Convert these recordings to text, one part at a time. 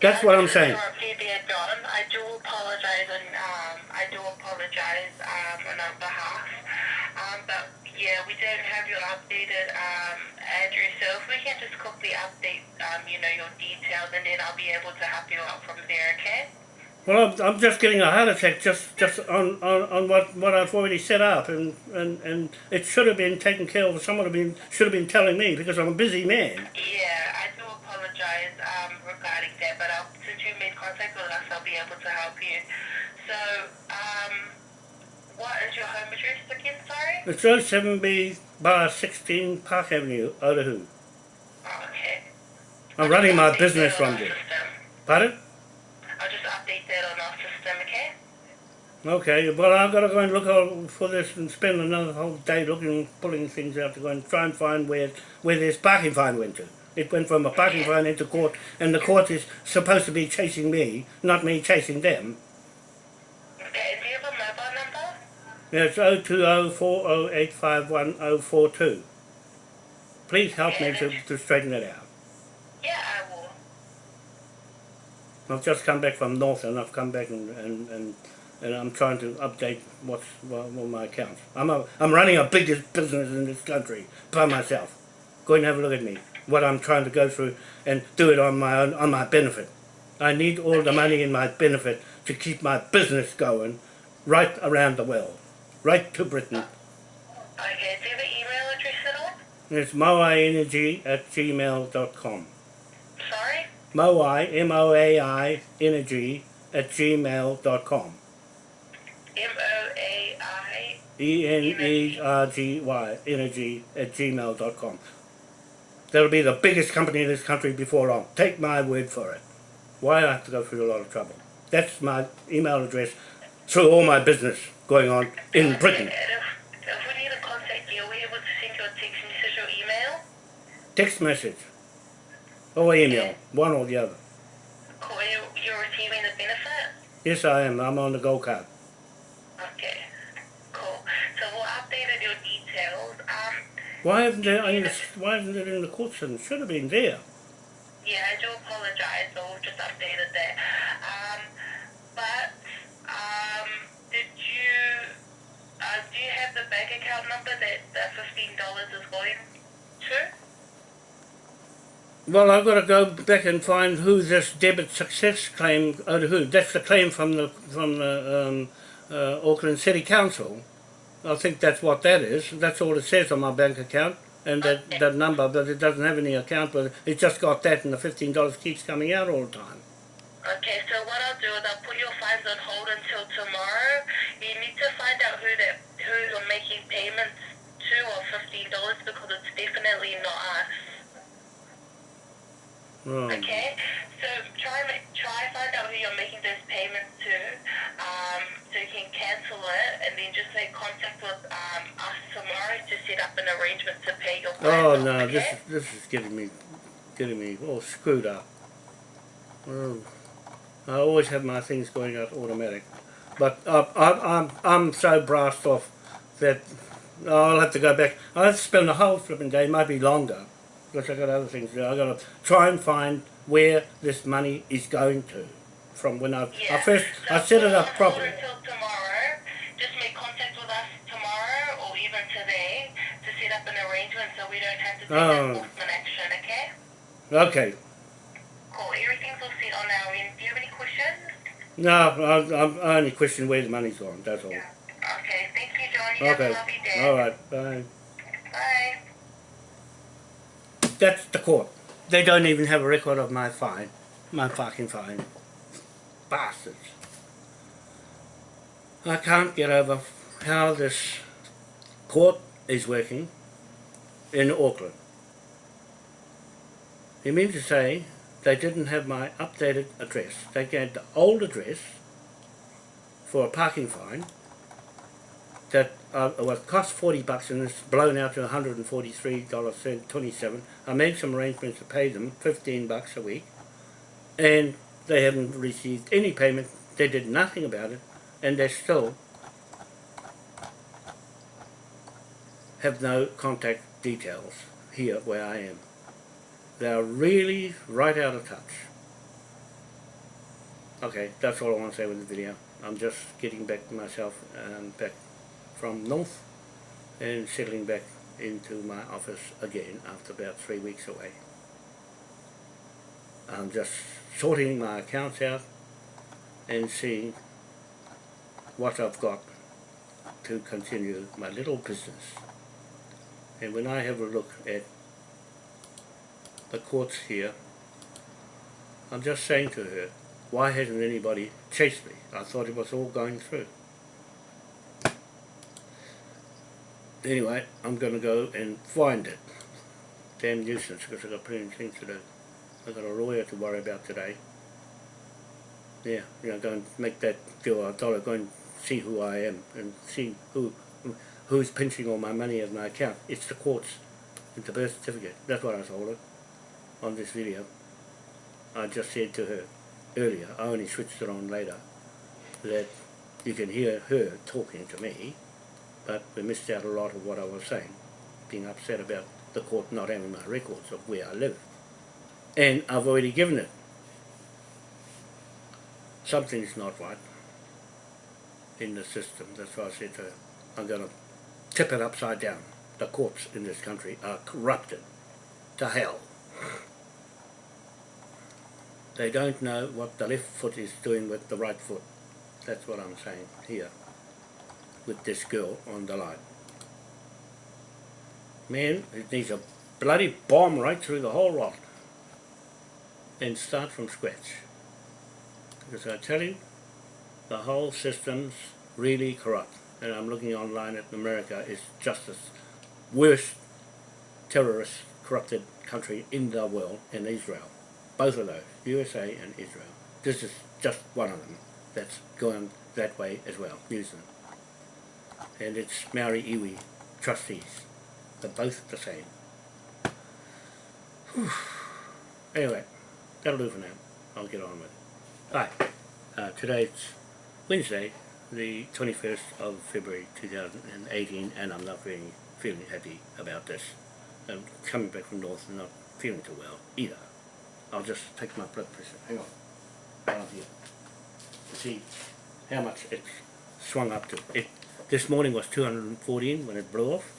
That's what I'm saying. interrupt you there, John. I do apologize and um, I do apologize um, on our behalf. Um, but yeah, we don't have your updated um, address. So if we can just quickly update, um, you know, your details, and then I'll be able to help you out from there. Okay? Well, I'm, I'm just getting a heart attack just, just on, on, on what, what I've already set up, and, and, and it should have been taken care of. Someone have been should have been telling me because I'm a busy man. Yeah, I do apologize um, regarding that, but I'll, since you made contact with us, I'll be able to help you. So, um, what is your home address again? Sorry. It's 07B bar 16 Park Avenue, Otahuhu. Oh, okay. I'm I'll running my business from there. Pardon? I'll just update that on our system, okay? Okay, well I've got to go and look for this and spend another whole day looking, pulling things out to go and try and find where where this parking fine went to. It went from a parking fine into court, and the court is supposed to be chasing me, not me chasing them. Okay, do you have a mobile number? It's 02040851042. Please help me to, to straighten it out. Yeah, I will. I've just come back from North and I've come back and, and, and, and I'm trying to update what's what, what my accounts. I'm, a, I'm running a biggest business in this country by myself. Go and have a look at me. What I'm trying to go through and do it on my own, on my benefit. I need all the money in my benefit to keep my business going right around the world, right to Britain. Okay, do you have an email address at all? It's moaienergy at gmail.com. Sorry? Moai, M-O-A-I, energy at gmail.com. M-O-A-I. E E-N-E-R-G-Y, energy at gmail.com. That'll be the biggest company in this country before long. Take my word for it. Why I have to go through a lot of trouble? That's my email address through all my business going on in uh, Britain. And if, if we need to contact you, are we able to send you a text message or email? Text message or email, one or the other. You're receiving the benefit? Yes, I am. I'm on the gold card. Okay, cool. So we'll update your details. Um, Why haven't it, in the, why isn't it in the court system? It should have been there. yeah, I do apologize, but we've just updated that. Um, but, um, did you, uh, do you have the bank account number that the $15 is going to? Well, I've got to go back and find who this debit success claim, oh, who, that's the claim from the, from the um, uh, Auckland City Council. I think that's what that is. That's all it says on my bank account and that, that number, but it doesn't have any account, but it just got that and the $15 keeps coming out all the time. Okay, so what I'll do is I'll put your funds on hold until tomorrow. You need to find out who that who you're making payments to or fifteen dollars because it's definitely not us. Right. Okay, contact with um, us tomorrow to set up an arrangement to pay your. Oh no, this is, this is getting me, getting me all screwed up. Oh, I always have my things going out automatic, but I, I, I'm I'm so brassed off that I'll have to go back. I'll have to spend the whole flipping day, might be longer, because I got other things to do. I got to try and find where this money is going to from when I, I Yeah. first So I set it up properly. Until tomorrow, just make contact with us tomorrow or even today to set up an arrangement so we don't have to take Oh. enforcement action, okay? Okay, Cool. Everything's all set on our end. Do you have any questions? no, I, I only question where the money's gone. That's all. Okay. Thank you, John. You have a lovely day. all right, bye. Bye. That's the court. They don't even have a record of my fine. My fucking fine. Bastards. I can't get over how this court is working in Auckland. You mean to say they didn't have my updated address. They gave the old address for a parking fine that uh, was cost 40 bucks and it's blown out to $143.27. I made some arrangements to pay them 15 bucks a week and they haven't received any payment. They did nothing about it and they still have no contact details here where I am. They are really right out of touch. Okay, that's all I want to say with the video. I'm just getting back to myself um, back from north and settling back into my office again after about three weeks away. I'm just sorting my accounts out and seeing what I've got to continue my little business. And when I have a look at the courts here, I'm just saying to her, why hasn't anybody chased me? I thought it was all going through. Anyway, I'm going to go and find it. Damn nuisance because I've got plenty of things to do. I've got a lawyer to worry about today. Yeah, you know, go and make that. I told her go and see who I am and see who who's pinching all my money out of my account. It's the courts. It's the birth certificate. That's what I told her on this video. I just said to her earlier, I only switched it on later, that you can hear her talking to me, but we missed out a lot of what I was saying, being upset about the court not having my records of where I live. And I've already given it. Something's not right in the system. That's why I said to her, I'm going to tip it upside down. The courts in this country are corrupted to hell. They don't know what the left foot is doing with the right foot. That's what I'm saying here with this girl on the line. Man, it needs a bloody bomb right through the whole lot and start from scratch. Because I tell you, the whole system's really corrupt. And I'm looking online at America is just the worst terrorist corrupted country in the world in Israel. Both of those, USA and Israel. This is just one of them that's going that way as well, New Zealand. And it's Maori Iwi trustees. They're both the same. Whew. Anyway, that'll do for now. I'll get on with it. Hi, uh, today's Wednesday, the 21st of February 2018, and I'm not really feeling happy about this. I'm coming back from North and not feeling too well either. I'll just take my blood pressure. Hang on. Down here. See how much it's swung up to. It This morning was 214 when it blew off.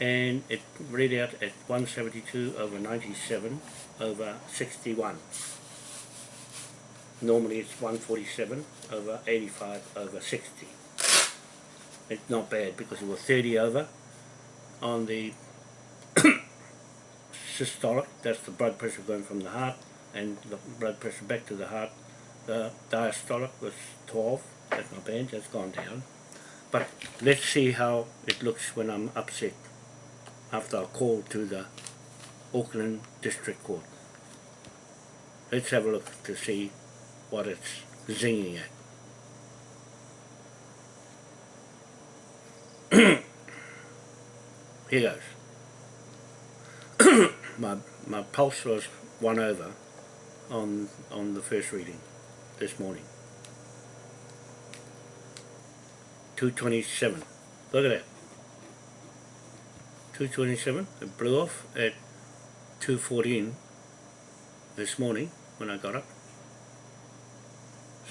And it read out at 172 over 97 over 61. Normally it's 147 over 85 over 60. It's not bad because it was 30 over on the systolic, that's the blood pressure going from the heart and the blood pressure back to the heart. The diastolic was 12, that's not bad, that's gone down. But let's see how it looks when I'm upset after I call to the Auckland District Court. Let's have a look to see what it's zinging at. Here goes. my my pulse was one over on on the first reading this morning. 227. Look at that. 227. It blew off at 214 this morning when I got up.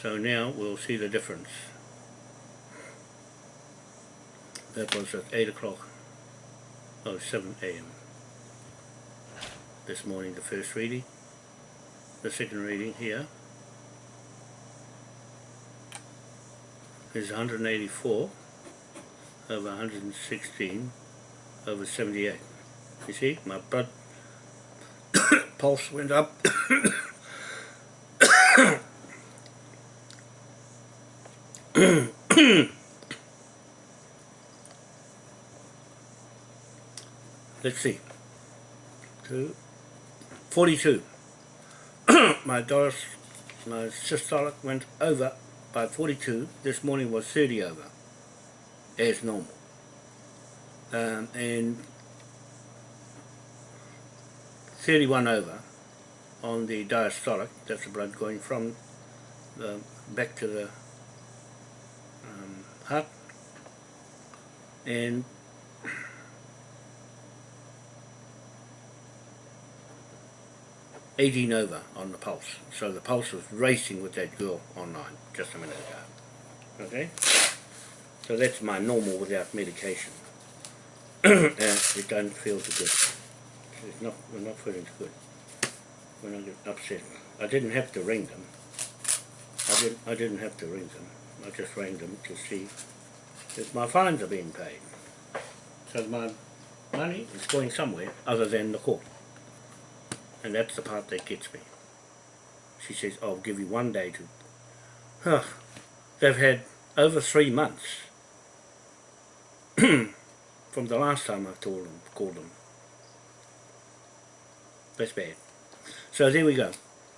So now we'll see the difference. That was at 8 o'clock, oh 7 a.m. This morning the first reading. The second reading here is 184 over 116 over 78. You see, my blood pulse went up let's see, two, 42. my dose, my systolic went over by 42. This morning was 30 over, as normal. Um, and 31 over on the diastolic, that's the blood going from the back to the heart, and 18 over on the pulse. So the pulse was racing with that girl online just a minute ago. Okay? So that's my normal without medication. and it doesn't feel too good. It's not, we're not feeling too good. When I get upset. I didn't have to ring them. I didn't, I didn't have to ring them. I just rang them to see if my fines are being paid. So my money is going somewhere other than the court. And that's the part that gets me. She says, I'll give you one day to... Huh. They've had over three months from the last time I've told them, called them. That's bad. So there we go.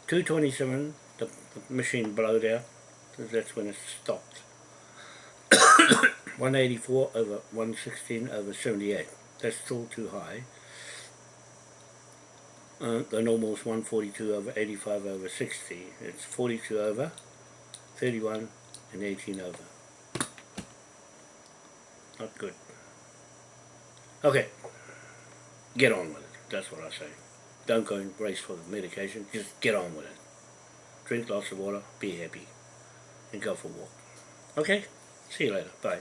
227, the, the machine blowed out. That's when it stopped. 184 over 116 over 78. That's still too high. Uh, the normal is 142 over 85 over 60. It's 42 over, 31 and 18 over. Not good. Okay. Get on with it. That's what I say. Don't go and race for the medication. Just get on with it. Drink lots of water. Be happy. And go for a walk. Okay? See you later. Bye.